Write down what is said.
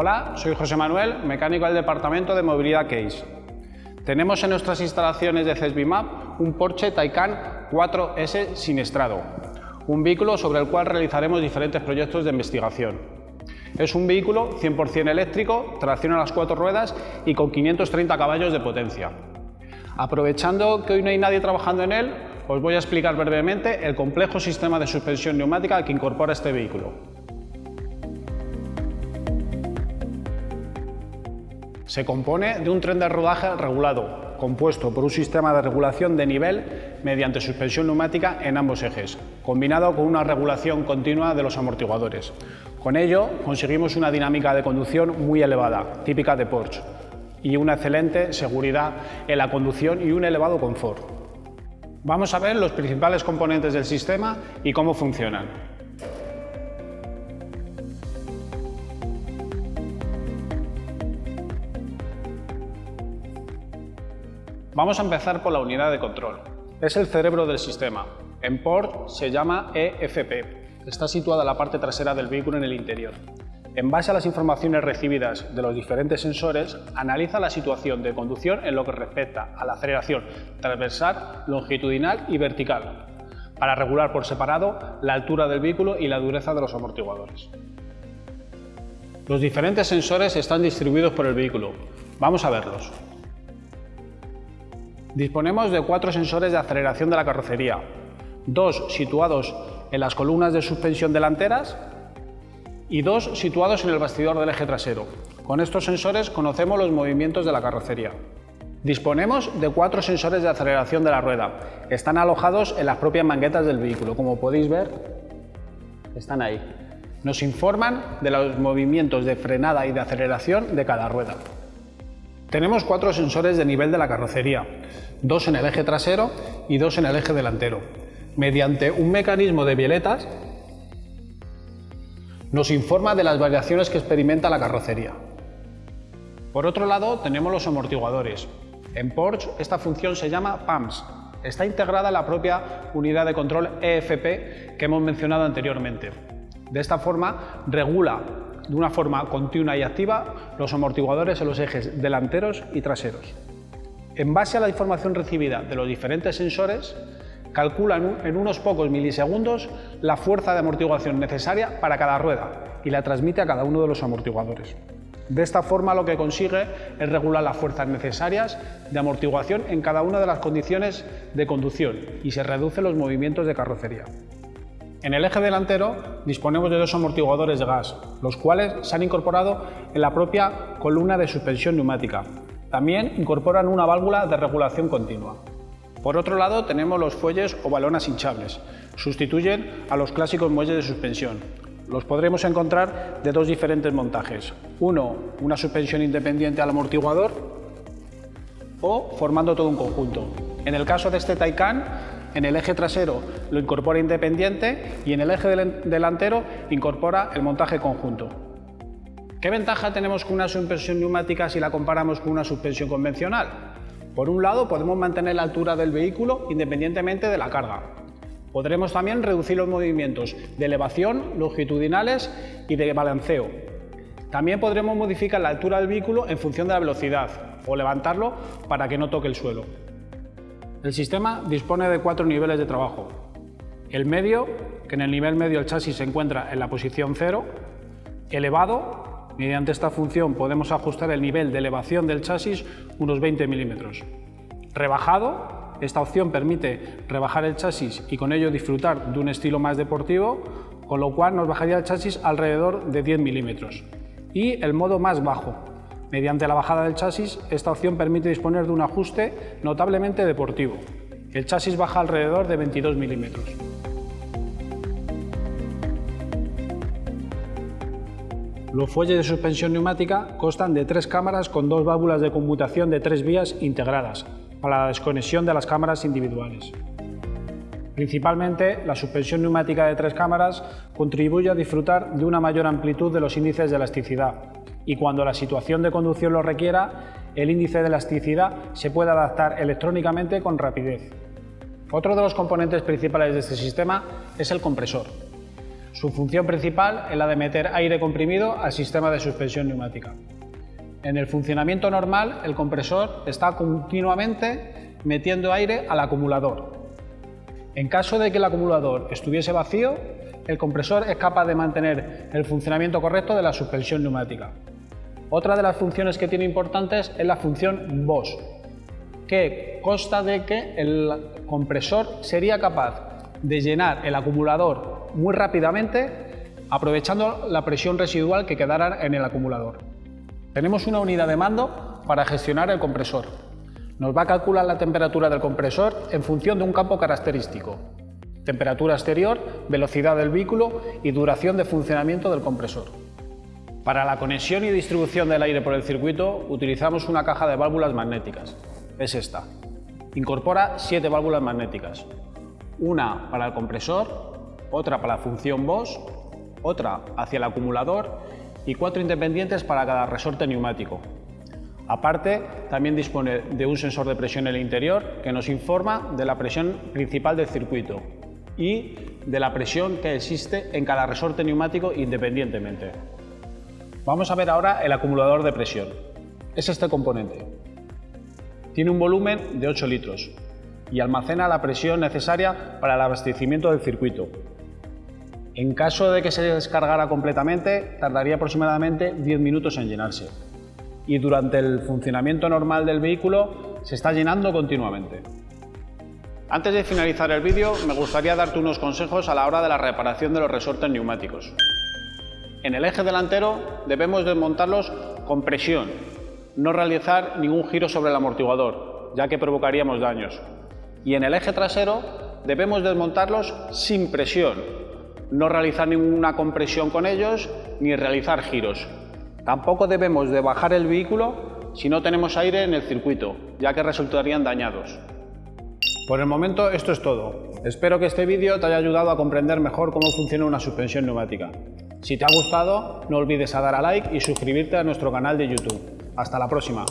Hola, soy José Manuel, mecánico del Departamento de Movilidad Case. Tenemos en nuestras instalaciones de CESBIMAP un Porsche Taycan 4S Sinestrado, un vehículo sobre el cual realizaremos diferentes proyectos de investigación. Es un vehículo 100% eléctrico, tracción a las cuatro ruedas y con 530 caballos de potencia. Aprovechando que hoy no hay nadie trabajando en él, os voy a explicar brevemente el complejo sistema de suspensión neumática que incorpora este vehículo. Se compone de un tren de rodaje regulado, compuesto por un sistema de regulación de nivel mediante suspensión neumática en ambos ejes, combinado con una regulación continua de los amortiguadores. Con ello conseguimos una dinámica de conducción muy elevada, típica de Porsche, y una excelente seguridad en la conducción y un elevado confort. Vamos a ver los principales componentes del sistema y cómo funcionan. Vamos a empezar por la unidad de control. Es el cerebro del sistema. En Port se llama EFP. Está situada en la parte trasera del vehículo en el interior. En base a las informaciones recibidas de los diferentes sensores, analiza la situación de conducción en lo que respecta a la aceleración transversal, longitudinal y vertical, para regular por separado la altura del vehículo y la dureza de los amortiguadores. Los diferentes sensores están distribuidos por el vehículo. Vamos a verlos. Disponemos de cuatro sensores de aceleración de la carrocería, dos situados en las columnas de suspensión delanteras y dos situados en el bastidor del eje trasero. Con estos sensores conocemos los movimientos de la carrocería. Disponemos de cuatro sensores de aceleración de la rueda. Están alojados en las propias manguetas del vehículo. Como podéis ver, están ahí. Nos informan de los movimientos de frenada y de aceleración de cada rueda. Tenemos cuatro sensores de nivel de la carrocería, dos en el eje trasero y dos en el eje delantero. Mediante un mecanismo de violetas nos informa de las variaciones que experimenta la carrocería. Por otro lado, tenemos los amortiguadores. En Porsche esta función se llama PAMS. Está integrada en la propia unidad de control EFP que hemos mencionado anteriormente. De esta forma, regula de una forma continua y activa los amortiguadores en los ejes delanteros y traseros. En base a la información recibida de los diferentes sensores, calcula en unos pocos milisegundos la fuerza de amortiguación necesaria para cada rueda y la transmite a cada uno de los amortiguadores. De esta forma lo que consigue es regular las fuerzas necesarias de amortiguación en cada una de las condiciones de conducción y se reducen los movimientos de carrocería. En el eje delantero disponemos de dos amortiguadores de gas, los cuales se han incorporado en la propia columna de suspensión neumática. También incorporan una válvula de regulación continua. Por otro lado tenemos los fuelles o balonas hinchables. Sustituyen a los clásicos muelles de suspensión. Los podremos encontrar de dos diferentes montajes. Uno, una suspensión independiente al amortiguador o formando todo un conjunto. En el caso de este Taycan, en el eje trasero lo incorpora independiente y en el eje delantero incorpora el montaje conjunto. ¿Qué ventaja tenemos con una suspensión neumática si la comparamos con una suspensión convencional? Por un lado, podemos mantener la altura del vehículo independientemente de la carga. Podremos también reducir los movimientos de elevación, longitudinales y de balanceo. También podremos modificar la altura del vehículo en función de la velocidad o levantarlo para que no toque el suelo. El sistema dispone de cuatro niveles de trabajo. El medio, que en el nivel medio el chasis se encuentra en la posición cero. Elevado, Mediante esta función podemos ajustar el nivel de elevación del chasis unos 20 milímetros. Rebajado, esta opción permite rebajar el chasis y con ello disfrutar de un estilo más deportivo, con lo cual nos bajaría el chasis alrededor de 10 milímetros. Y el modo más bajo. Mediante la bajada del chasis, esta opción permite disponer de un ajuste notablemente deportivo. El chasis baja alrededor de 22 milímetros. Los fuelles de suspensión neumática constan de tres cámaras con dos válvulas de conmutación de tres vías integradas para la desconexión de las cámaras individuales. Principalmente, la suspensión neumática de tres cámaras contribuye a disfrutar de una mayor amplitud de los índices de elasticidad y cuando la situación de conducción lo requiera, el índice de elasticidad se puede adaptar electrónicamente con rapidez. Otro de los componentes principales de este sistema es el compresor. Su función principal es la de meter aire comprimido al sistema de suspensión neumática. En el funcionamiento normal, el compresor está continuamente metiendo aire al acumulador. En caso de que el acumulador estuviese vacío, el compresor es capaz de mantener el funcionamiento correcto de la suspensión neumática. Otra de las funciones que tiene importantes es la función BOS, que consta de que el compresor sería capaz de llenar el acumulador muy rápidamente aprovechando la presión residual que quedara en el acumulador. Tenemos una unidad de mando para gestionar el compresor. Nos va a calcular la temperatura del compresor en función de un campo característico. Temperatura exterior, velocidad del vehículo y duración de funcionamiento del compresor. Para la conexión y distribución del aire por el circuito utilizamos una caja de válvulas magnéticas. Es esta. Incorpora siete válvulas magnéticas. Una para el compresor, otra para la función BOS, otra hacia el acumulador y cuatro independientes para cada resorte neumático. Aparte, también dispone de un sensor de presión en el interior que nos informa de la presión principal del circuito y de la presión que existe en cada resorte neumático independientemente. Vamos a ver ahora el acumulador de presión. Es este componente. Tiene un volumen de 8 litros y almacena la presión necesaria para el abastecimiento del circuito, en caso de que se descargara completamente, tardaría aproximadamente 10 minutos en llenarse. Y durante el funcionamiento normal del vehículo se está llenando continuamente. Antes de finalizar el vídeo, me gustaría darte unos consejos a la hora de la reparación de los resortes neumáticos. En el eje delantero debemos desmontarlos con presión, no realizar ningún giro sobre el amortiguador, ya que provocaríamos daños. Y en el eje trasero debemos desmontarlos sin presión, no realizar ninguna compresión con ellos ni realizar giros. Tampoco debemos de bajar el vehículo si no tenemos aire en el circuito, ya que resultarían dañados. Por el momento esto es todo. Espero que este vídeo te haya ayudado a comprender mejor cómo funciona una suspensión neumática. Si te ha gustado, no olvides a dar a like y suscribirte a nuestro canal de YouTube. Hasta la próxima.